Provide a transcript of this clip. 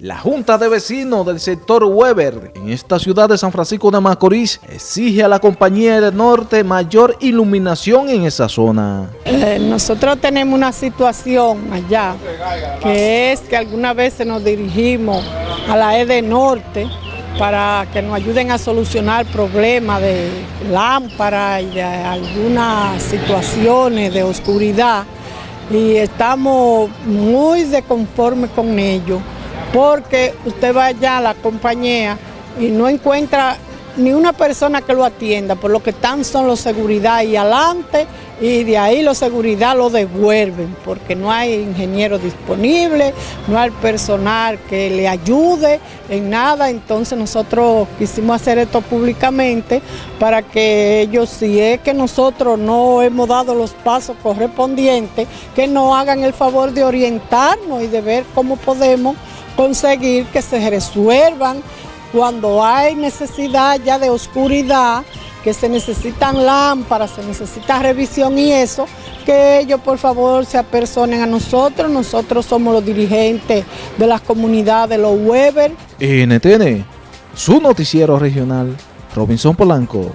La Junta de Vecinos del sector Weber en esta ciudad de San Francisco de Macorís exige a la compañía de Norte mayor iluminación en esa zona. Eh, nosotros tenemos una situación allá que es que algunas veces nos dirigimos a la EDE Norte para que nos ayuden a solucionar problemas de lámpara y de algunas situaciones de oscuridad y estamos muy desconformes con ello porque usted va allá a la compañía y no encuentra ni una persona que lo atienda, por lo que están son los seguridad y adelante y de ahí los seguridad lo devuelven porque no hay ingeniero disponible, no hay personal que le ayude en nada, entonces nosotros quisimos hacer esto públicamente para que ellos, si es que nosotros no hemos dado los pasos correspondientes, que nos hagan el favor de orientarnos y de ver cómo podemos conseguir que se resuelvan cuando hay necesidad ya de oscuridad, que se necesitan lámparas, se necesita revisión y eso, que ellos por favor se apersonen a nosotros, nosotros somos los dirigentes de las comunidades, los Weber. NTN, su noticiero regional, Robinson Polanco.